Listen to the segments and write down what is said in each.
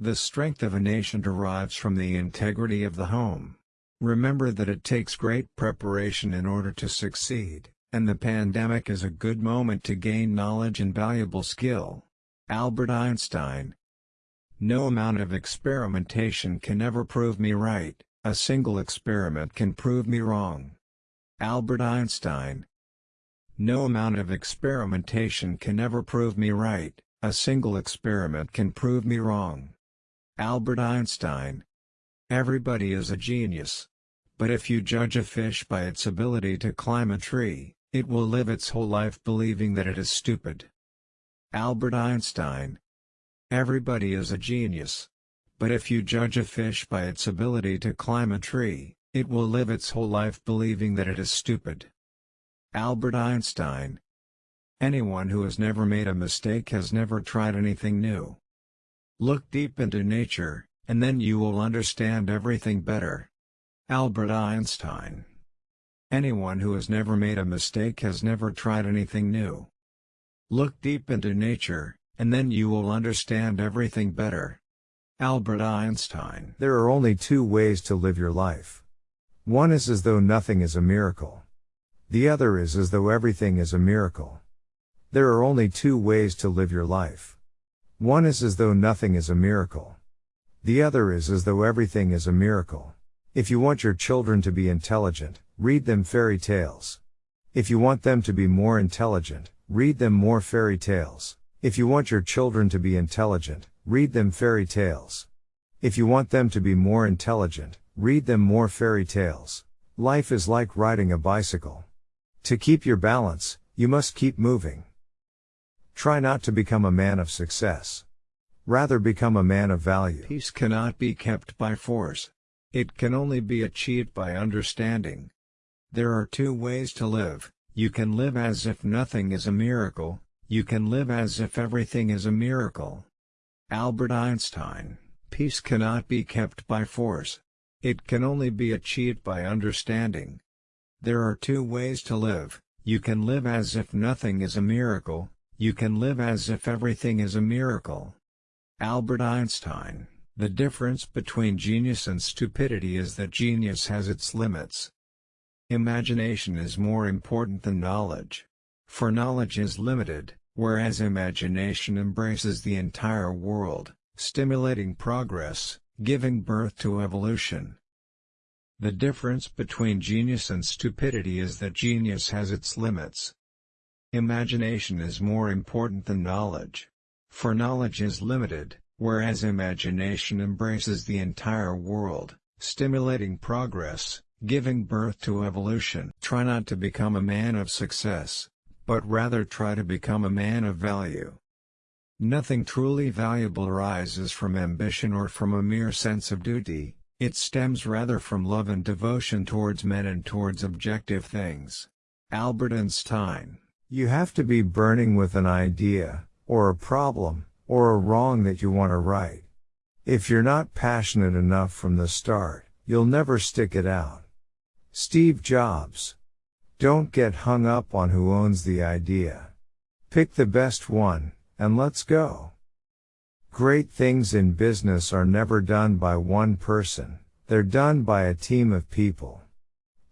The strength of a nation derives from the integrity of the home. Remember that it takes great preparation in order to succeed, and the pandemic is a good moment to gain knowledge and valuable skill. Albert Einstein No amount of experimentation can ever prove me right, a single experiment can prove me wrong. Albert Einstein No amount of experimentation can ever prove me right, a single experiment can prove me wrong. Albert Einstein Everybody is a genius. But if you judge a fish by its ability to climb a tree, it will live its whole life believing that it is stupid. Albert Einstein Everybody is a genius. But if you judge a fish by its ability to climb a tree, it will live its whole life believing that it is stupid. Albert Einstein Anyone who has never made a mistake has never tried anything new. Look deep into nature, and then you will understand everything better. Albert Einstein Anyone who has never made a mistake has never tried anything new. Look deep into nature, and then you will understand everything better. Albert Einstein There are only two ways to live your life. One is as though nothing is a miracle. The other is as though everything is a miracle. There are only two ways to live your life. One is as though nothing is a miracle. The other is as though everything is a miracle. If you want your children to be intelligent, read them fairy tales. If you want them to be more intelligent, read them more fairy tales. If you want your children to be intelligent, read them fairy tales. If you want them to be more intelligent, read them more fairy tales. Life is like riding a bicycle. To keep your balance, you must keep moving. Try not to become a man of success. Rather become a man of value. Peace cannot be kept by force. It can only be achieved by understanding. There are two ways to live, you can live as if nothing is a miracle, you can live as if everything is a miracle. Albert Einstein Peace cannot be kept by force. It can only be achieved by understanding. There are two ways to live, you can live as if nothing is a miracle, you can live as if everything is a miracle. Albert Einstein The difference between genius and stupidity is that genius has its limits. Imagination is more important than knowledge. For knowledge is limited, whereas imagination embraces the entire world, stimulating progress, giving birth to evolution. The difference between genius and stupidity is that genius has its limits. Imagination is more important than knowledge. For knowledge is limited, whereas imagination embraces the entire world, stimulating progress, giving birth to evolution. Try not to become a man of success, but rather try to become a man of value. Nothing truly valuable arises from ambition or from a mere sense of duty, it stems rather from love and devotion towards men and towards objective things. Albert Einstein You have to be burning with an idea, or a problem, or a wrong that you want to right. If you're not passionate enough from the start, you'll never stick it out. Steve Jobs. Don't get hung up on who owns the idea. Pick the best one, and let's go. Great things in business are never done by one person, they're done by a team of people.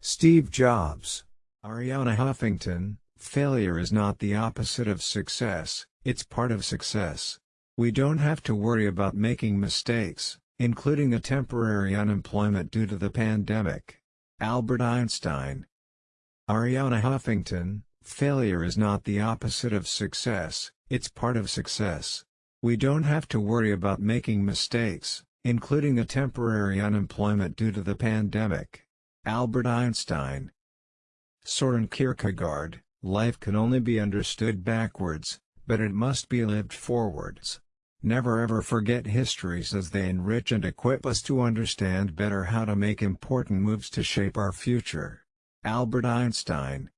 Steve Jobs. Arianna Huffington Failure is not the opposite of success, it's part of success. We don't have to worry about making mistakes, including a temporary unemployment due to the pandemic. Albert Einstein Arianna Huffington, failure is not the opposite of success, it's part of success. We don't have to worry about making mistakes, including a temporary unemployment due to the pandemic. Albert Einstein Soren Kierkegaard Life can only be understood backwards, but it must be lived forwards. Never ever forget histories as they enrich and equip us to understand better how to make important moves to shape our future. Albert Einstein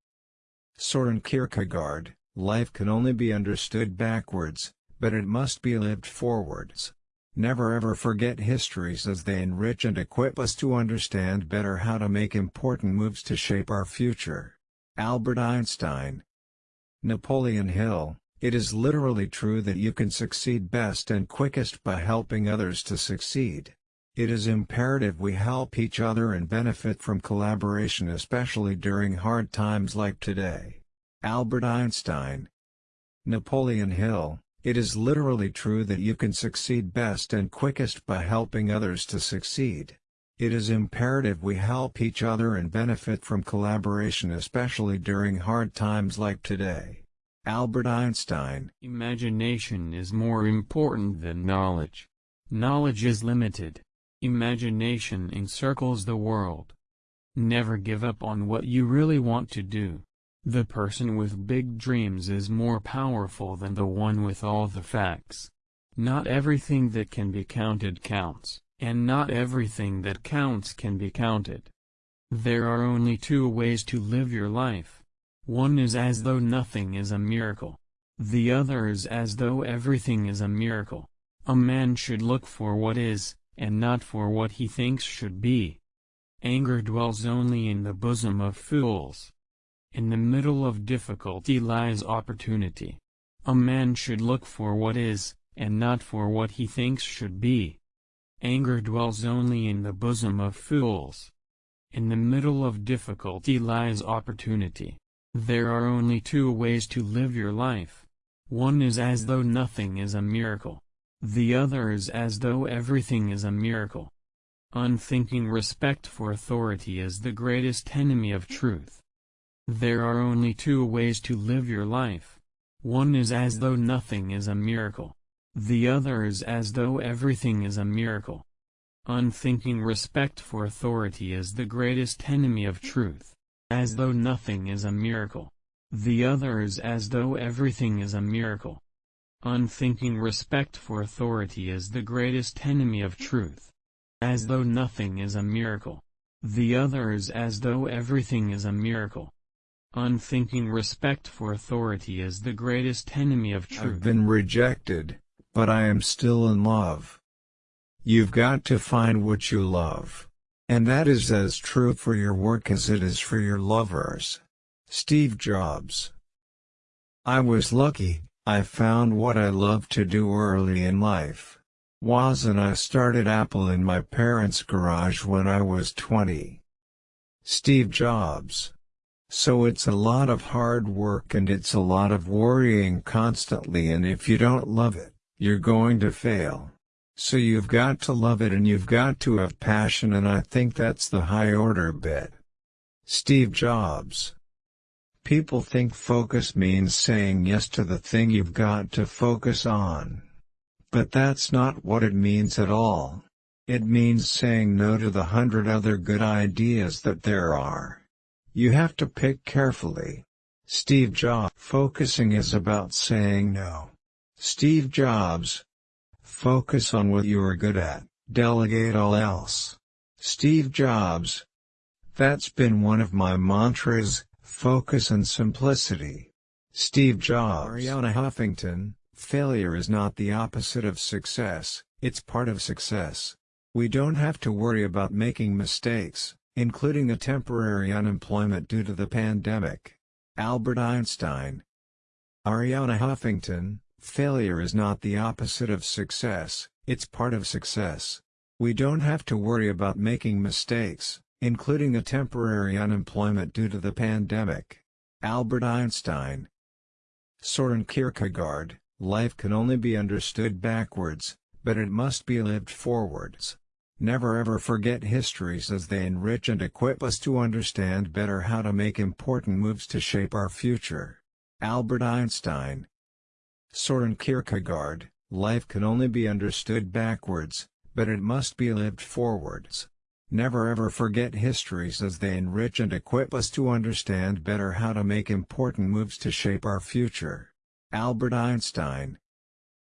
Soren Kierkegaard, life can only be understood backwards, but it must be lived forwards. Never ever forget histories as they enrich and equip us to understand better how to make important moves to shape our future. Albert Einstein Napoleon Hill It is literally true that you can succeed best and quickest by helping others to succeed. It is imperative we help each other and benefit from collaboration especially during hard times like today. Albert Einstein Napoleon Hill It is literally true that you can succeed best and quickest by helping others to succeed. It is imperative we help each other and benefit from collaboration especially during hard times like today. Albert Einstein Imagination is more important than knowledge. Knowledge is limited. Imagination encircles the world. Never give up on what you really want to do. The person with big dreams is more powerful than the one with all the facts. Not everything that can be counted counts, and not everything that counts can be counted. There are only two ways to live your life. One is as though nothing is a miracle. The other is as though everything is a miracle. A man should look for what is, and not for what he thinks should be. Anger dwells only in the bosom of fools. In the middle of difficulty lies opportunity. A man should look for what is, and not for what he thinks should be. Anger dwells only in the bosom of fools. In the middle of difficulty lies opportunity. There are only two ways to live your life. One is as though nothing is a miracle. The other is as though everything is a miracle. Unthinking respect for authority is the greatest enemy of truth. There are only two ways to live your life. One is as though nothing is a miracle. The other is as though everything is a miracle. Unthinking respect for authority is the greatest enemy of truth. As though nothing is a miracle. The other is as though everything is a miracle. Unthinking respect for authority is the greatest enemy of truth. As though nothing is a miracle. The other is as though everything is a miracle. Unthinking respect for authority is the greatest enemy of truth. I've been rejected, but I am still in love. You've got to find what you love. And that is as true for your work as it is for your lovers. Steve Jobs I was lucky, I found what I loved to do early in life. Woz and I started Apple in my parents' garage when I was 20. Steve Jobs. So it's a lot of hard work and it's a lot of worrying constantly and if you don't love it, you're going to fail. So you've got to love it and you've got to have passion and I think that's the high order bit. Steve Jobs People think focus means saying yes to the thing you've got to focus on. But that's not what it means at all. It means saying no to the hundred other good ideas that there are. You have to pick carefully. Steve Jobs Focusing is about saying no. Steve Jobs Focus on what you are good at, delegate all else. Steve Jobs That's been one of my mantras, Focus and simplicity. Steve Jobs Arianna Huffington, failure is not the opposite of success, it's part of success. We don't have to worry about making mistakes, including a temporary unemployment due to the pandemic. Albert Einstein Arianna Huffington, failure is not the opposite of success, it's part of success. We don't have to worry about making mistakes, including a temporary unemployment due to the pandemic. Albert Einstein Soren Kierkegaard, life can only be understood backwards, but it must be lived forwards. Never ever forget histories as they enrich and equip us to understand better how to make important moves to shape our future. Albert Einstein Soren Kierkegaard, life can only be understood backwards, but it must be lived forwards. Never ever forget histories as they enrich and equip us to understand better how to make important moves to shape our future. Albert Einstein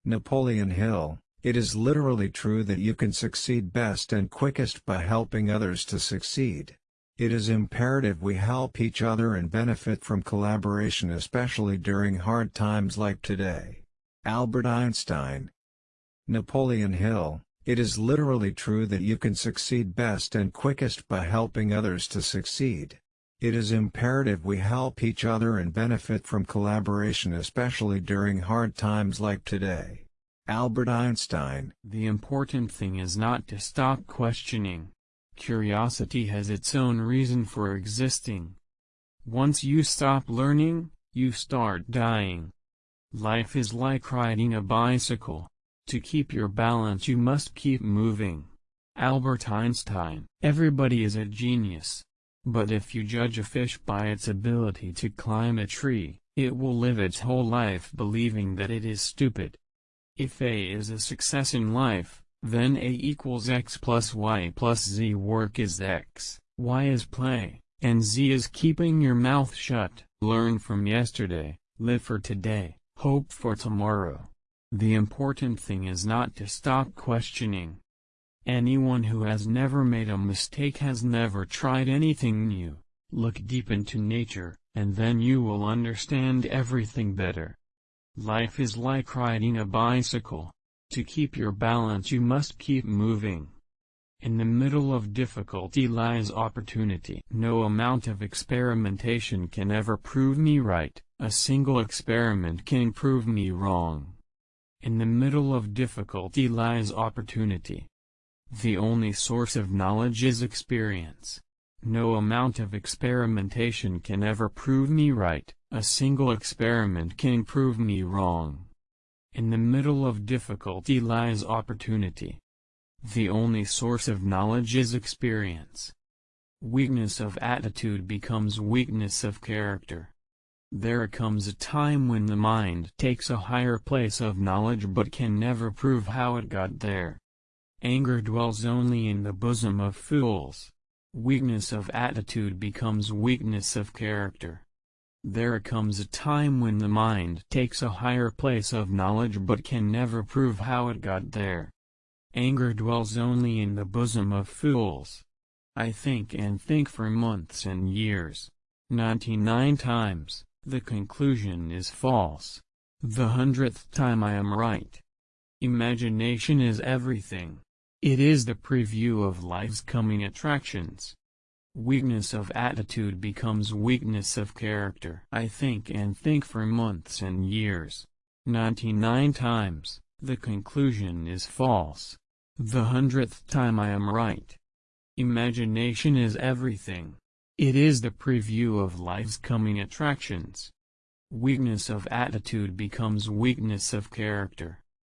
Napoleon Hill It is literally true that you can succeed best and quickest by helping others to succeed. It is imperative we help each other and benefit from collaboration especially during hard times like today. Albert Einstein Napoleon Hill it is literally true that you can succeed best and quickest by helping others to succeed. It is imperative we help each other and benefit from collaboration especially during hard times like today. Albert Einstein The important thing is not to stop questioning. Curiosity has its own reason for existing. Once you stop learning, you start dying. Life is like riding a bicycle. To keep your balance you must keep moving. Albert Einstein Everybody is a genius. But if you judge a fish by its ability to climb a tree, it will live its whole life believing that it is stupid. If A is a success in life, then A equals x plus y plus z work is x, y is play, and z is keeping your mouth shut. Learn from yesterday, live for today, hope for tomorrow. The important thing is not to stop questioning. Anyone who has never made a mistake has never tried anything new. Look deep into nature, and then you will understand everything better. Life is like riding a bicycle. To keep your balance you must keep moving. In the middle of difficulty lies opportunity. No amount of experimentation can ever prove me right, a single experiment can prove me wrong. In the middle of difficulty lies opportunity. The only source of knowledge is experience. No amount of experimentation can ever prove me right, a single experiment can prove me wrong. In the middle of difficulty lies opportunity. The only source of knowledge is experience. Weakness of attitude becomes weakness of character. There comes a time when the mind takes a higher place of knowledge but can never prove how it got there. Anger dwells only in the bosom of fools. Weakness of attitude becomes weakness of character. There comes a time when the mind takes a higher place of knowledge but can never prove how it got there. Anger dwells only in the bosom of fools. I think and think for months and years. 99 times, the conclusion is false. The hundredth time I am right. Imagination is everything. It is the preview of life's coming attractions. Weakness of attitude becomes weakness of character. I think and think for months and years. 99 times, the conclusion is false. The hundredth time I am right. Imagination is everything. It is the preview of life's coming attractions. Weakness of attitude becomes weakness of character.